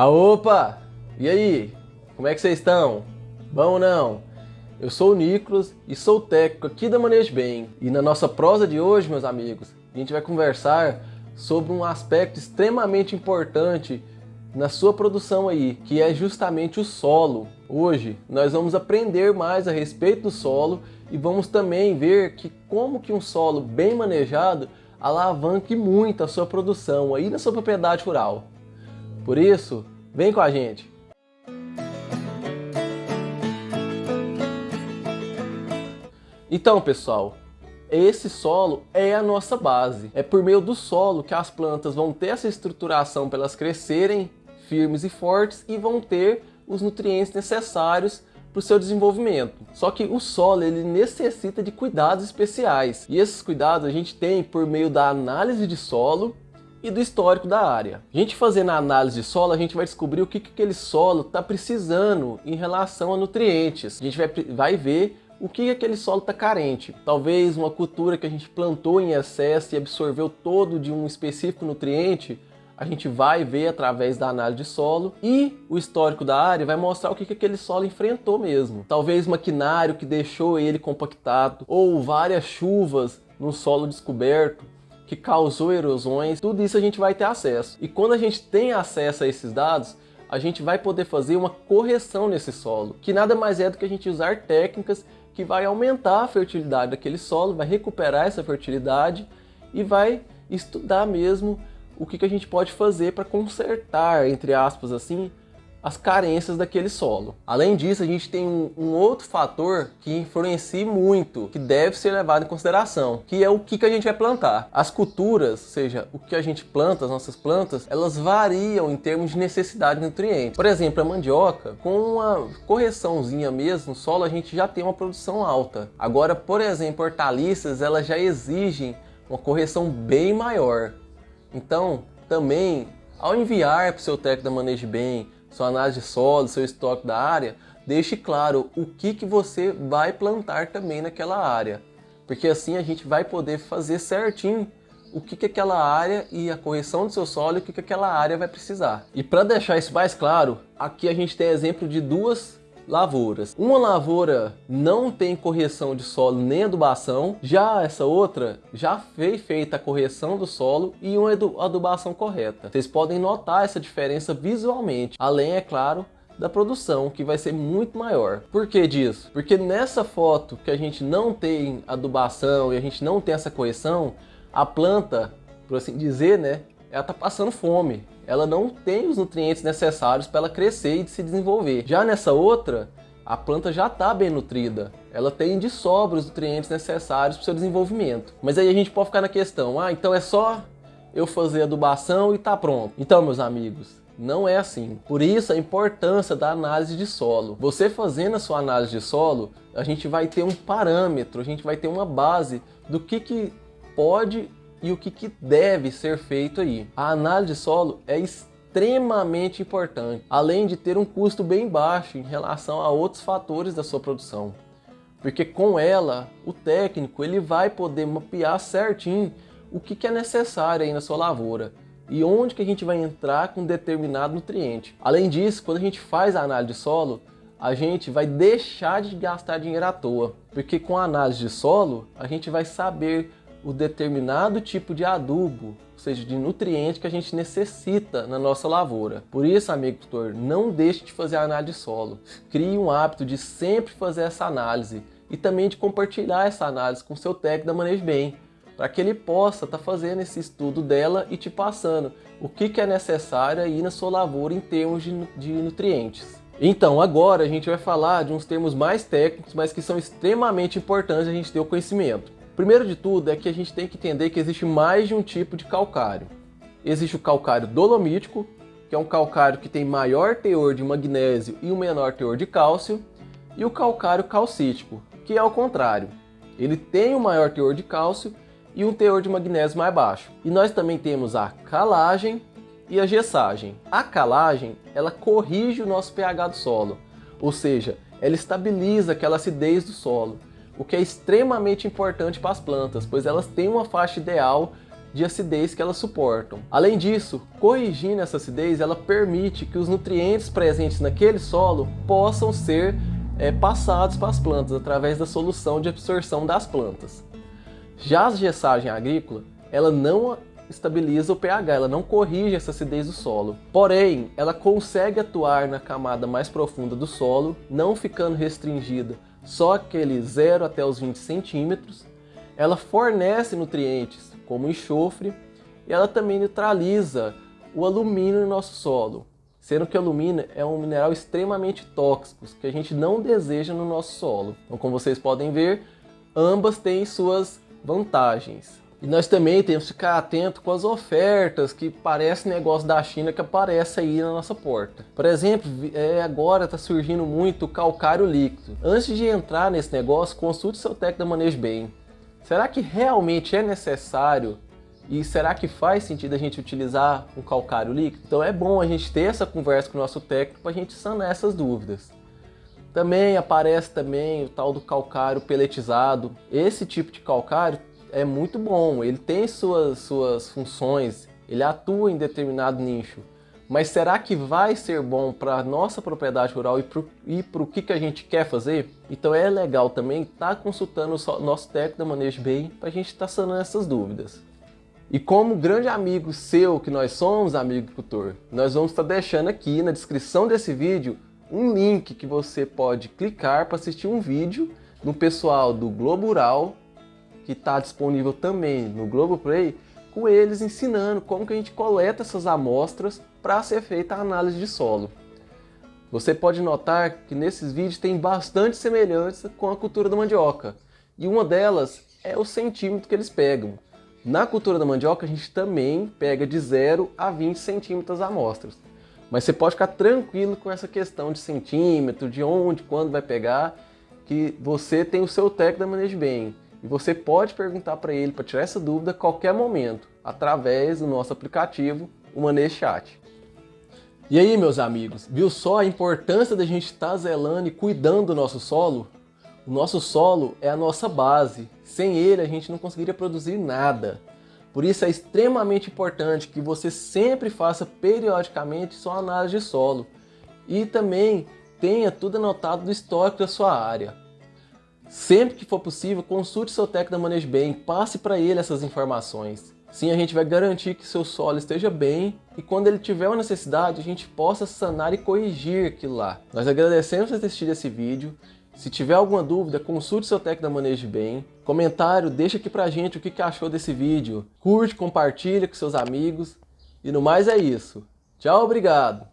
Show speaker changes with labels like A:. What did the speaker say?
A: Ah, opa! E aí? Como é que vocês estão? Bom ou não? Eu sou o Nicolas e sou técnico aqui da Manejo Bem. E na nossa prosa de hoje, meus amigos, a gente vai conversar sobre um aspecto extremamente importante na sua produção aí, que é justamente o solo. Hoje nós vamos aprender mais a respeito do solo e vamos também ver que como que um solo bem manejado alavanque muito a sua produção aí na sua propriedade rural. Por isso, vem com a gente! Então, pessoal, esse solo é a nossa base. É por meio do solo que as plantas vão ter essa estruturação para elas crescerem firmes e fortes e vão ter os nutrientes necessários para o seu desenvolvimento. Só que o solo ele necessita de cuidados especiais e esses cuidados a gente tem por meio da análise de solo e do histórico da área. A gente fazendo a análise de solo, a gente vai descobrir o que, que aquele solo está precisando em relação a nutrientes. A gente vai, vai ver o que aquele solo está carente. Talvez uma cultura que a gente plantou em excesso e absorveu todo de um específico nutriente, a gente vai ver através da análise de solo e o histórico da área vai mostrar o que, que aquele solo enfrentou mesmo. Talvez maquinário que deixou ele compactado ou várias chuvas no solo descoberto que causou erosões, tudo isso a gente vai ter acesso. E quando a gente tem acesso a esses dados, a gente vai poder fazer uma correção nesse solo, que nada mais é do que a gente usar técnicas que vai aumentar a fertilidade daquele solo, vai recuperar essa fertilidade e vai estudar mesmo o que, que a gente pode fazer para consertar, entre aspas assim, as carências daquele solo. Além disso, a gente tem um, um, outro fator que influencia muito, que deve ser levado em consideração, que é o que, que a gente vai plantar. As culturas, ou seja, o que a gente planta, as nossas plantas, elas variam em termos de necessidade de nutrientes. Por exemplo, a mandioca, com uma correçãozinha mesmo no solo, a gente já tem uma produção alta. Agora, por exemplo, hortaliças, elas já exigem uma correção bem maior. Então, também, ao enviar para o seu técnico da Manejo Bem, sua análise de solo, seu estoque da área, deixe claro o que, que você vai plantar também naquela área. Porque assim a gente vai poder fazer certinho o que, que aquela área e a correção do seu solo, o que, que aquela área vai precisar. E para deixar isso mais claro, aqui a gente tem exemplo de duas lavouras. Uma lavoura não tem correção de solo nem adubação, já essa outra já foi feita a correção do solo e uma adubação correta. Vocês podem notar essa diferença visualmente, além, é claro, da produção, que vai ser muito maior. Por que disso? Porque nessa foto que a gente não tem adubação e a gente não tem essa correção, a planta, por assim dizer, né, ela está passando fome ela não tem os nutrientes necessários para ela crescer e se desenvolver. Já nessa outra, a planta já está bem nutrida, ela tem de sobra os nutrientes necessários para o seu desenvolvimento. Mas aí a gente pode ficar na questão, ah, então é só eu fazer adubação e tá pronto. Então, meus amigos, não é assim. Por isso a importância da análise de solo. Você fazendo a sua análise de solo, a gente vai ter um parâmetro, a gente vai ter uma base do que, que pode e o que, que deve ser feito aí. A análise de solo é extremamente importante, além de ter um custo bem baixo em relação a outros fatores da sua produção. Porque com ela, o técnico ele vai poder mapear certinho o que, que é necessário aí na sua lavoura e onde que a gente vai entrar com determinado nutriente. Além disso, quando a gente faz a análise de solo, a gente vai deixar de gastar dinheiro à toa, porque com a análise de solo, a gente vai saber o determinado tipo de adubo, ou seja, de nutriente que a gente necessita na nossa lavoura. Por isso, amigo tutor, não deixe de fazer a análise de solo. Crie um hábito de sempre fazer essa análise e também de compartilhar essa análise com seu técnico da Manejo Bem, para que ele possa estar tá fazendo esse estudo dela e te passando o que, que é necessário aí na sua lavoura em termos de, de nutrientes. Então, agora a gente vai falar de uns termos mais técnicos, mas que são extremamente importantes a gente ter o conhecimento. Primeiro de tudo é que a gente tem que entender que existe mais de um tipo de calcário. Existe o calcário dolomítico, que é um calcário que tem maior teor de magnésio e um menor teor de cálcio, e o calcário calcítico, que é o contrário. Ele tem um maior teor de cálcio e um teor de magnésio mais baixo. E nós também temos a calagem e a gessagem. A calagem, ela corrige o nosso pH do solo, ou seja, ela estabiliza aquela acidez do solo o que é extremamente importante para as plantas, pois elas têm uma faixa ideal de acidez que elas suportam. Além disso, corrigindo essa acidez, ela permite que os nutrientes presentes naquele solo possam ser é, passados para as plantas através da solução de absorção das plantas. Já a gessagem agrícola, ela não estabiliza o pH, ela não corrige essa acidez do solo. Porém, ela consegue atuar na camada mais profunda do solo, não ficando restringida só aquele 0 até os 20 centímetros. Ela fornece nutrientes como enxofre e ela também neutraliza o alumínio no nosso solo, sendo que o alumínio é um mineral extremamente tóxico que a gente não deseja no nosso solo. Então, como vocês podem ver, ambas têm suas vantagens. E nós também temos que ficar atento com as ofertas que parece negócio da China que aparece aí na nossa porta. Por exemplo, é, agora está surgindo muito calcário líquido. Antes de entrar nesse negócio, consulte seu técnico da Manejo Bem. Será que realmente é necessário e será que faz sentido a gente utilizar um calcário líquido? Então é bom a gente ter essa conversa com o nosso técnico para a gente sanar essas dúvidas. Também aparece também o tal do calcário peletizado. Esse tipo de calcário é muito bom, ele tem suas, suas funções, ele atua em determinado nicho. Mas será que vai ser bom para a nossa propriedade rural e para o que, que a gente quer fazer? Então é legal também estar tá consultando o nosso técnico da Manejo Bem para a gente estar tá sanando essas dúvidas. E como grande amigo seu que nós somos, amigo agricultor, nós vamos estar tá deixando aqui na descrição desse vídeo um link que você pode clicar para assistir um vídeo do pessoal do Globo Rural que está disponível também no Globoplay, com eles ensinando como que a gente coleta essas amostras para ser feita a análise de solo. Você pode notar que nesses vídeos tem bastante semelhança com a cultura da mandioca. E uma delas é o centímetro que eles pegam. Na cultura da mandioca a gente também pega de 0 a 20 centímetros as amostras. Mas você pode ficar tranquilo com essa questão de centímetro, de onde, quando vai pegar, que você tem o seu técnico da Manejo Bem. E você pode perguntar para ele para tirar essa dúvida a qualquer momento, através do nosso aplicativo, o Manejo Chat. E aí, meus amigos, viu só a importância da gente estar tá zelando e cuidando do nosso solo? O nosso solo é a nossa base. Sem ele, a gente não conseguiria produzir nada. Por isso é extremamente importante que você sempre faça periodicamente sua análise de solo. E também tenha tudo anotado do histórico da sua área. Sempre que for possível, consulte seu técnico da Manejo Bem, passe para ele essas informações. Sim, a gente vai garantir que seu solo esteja bem e quando ele tiver uma necessidade, a gente possa sanar e corrigir aquilo lá. Nós agradecemos por ter assistido esse vídeo. Se tiver alguma dúvida, consulte seu técnico da Manejo Bem. Comentário, deixa aqui pra gente o que achou desse vídeo. Curte, compartilha com seus amigos. E no mais é isso. Tchau, obrigado!